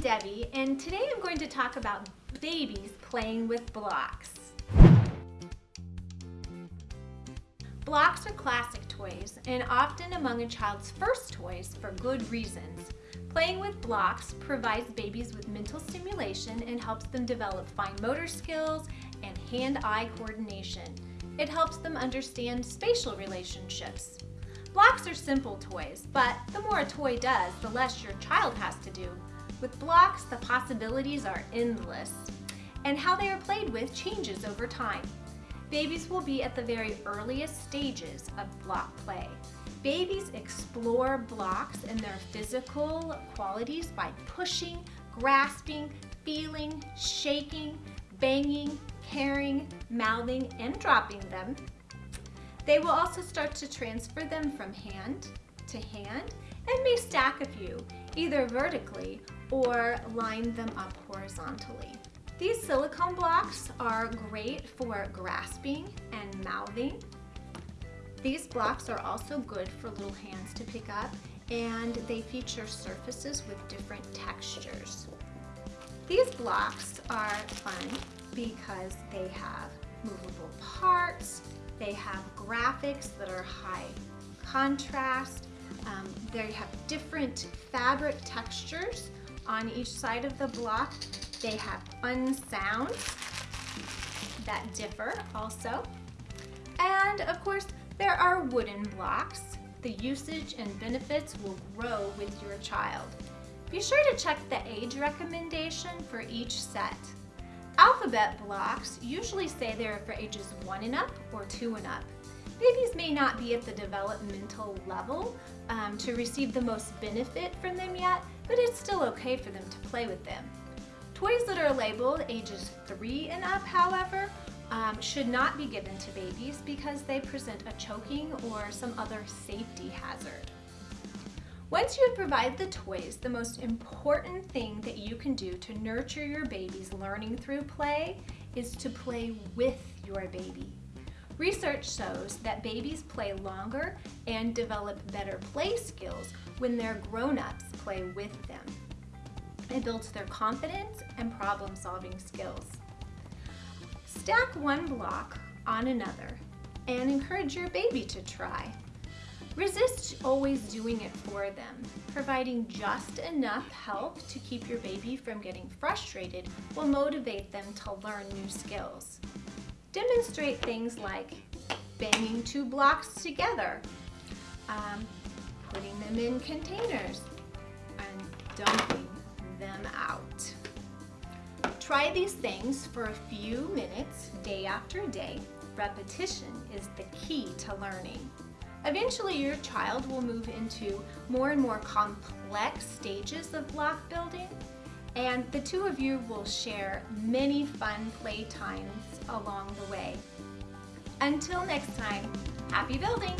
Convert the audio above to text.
Debbie and today I'm going to talk about babies playing with blocks. Blocks are classic toys and often among a child's first toys for good reasons. Playing with blocks provides babies with mental stimulation and helps them develop fine motor skills and hand-eye coordination. It helps them understand spatial relationships. Blocks are simple toys, but the more a toy does, the less your child has to do. With blocks, the possibilities are endless, and how they are played with changes over time. Babies will be at the very earliest stages of block play. Babies explore blocks and their physical qualities by pushing, grasping, feeling, shaking, banging, carrying, mouthing, and dropping them. They will also start to transfer them from hand to hand and may stack a few, either vertically or line them up horizontally. These silicone blocks are great for grasping and mouthing. These blocks are also good for little hands to pick up and they feature surfaces with different textures. These blocks are fun because they have movable parts, they have graphics that are high contrast, um, they have different fabric textures on each side of the block. They have fun sounds that differ also. And of course, there are wooden blocks. The usage and benefits will grow with your child. Be sure to check the age recommendation for each set. Alphabet blocks usually say they're for ages 1 and up or 2 and up. Babies may not be at the developmental level um, to receive the most benefit from them yet, but it's still okay for them to play with them. Toys that are labeled ages 3 and up, however, um, should not be given to babies because they present a choking or some other safety hazard. Once you provide the toys, the most important thing that you can do to nurture your baby's learning through play is to play with your baby. Research shows that babies play longer and develop better play skills when their grown-ups play with them. It builds their confidence and problem-solving skills. Stack one block on another and encourage your baby to try. Resist always doing it for them. Providing just enough help to keep your baby from getting frustrated will motivate them to learn new skills. Demonstrate things like banging two blocks together, um, putting them in containers, and dumping them out. Try these things for a few minutes day after day. Repetition is the key to learning. Eventually your child will move into more and more complex stages of block building and the two of you will share many fun play times along the way. Until next time, happy building!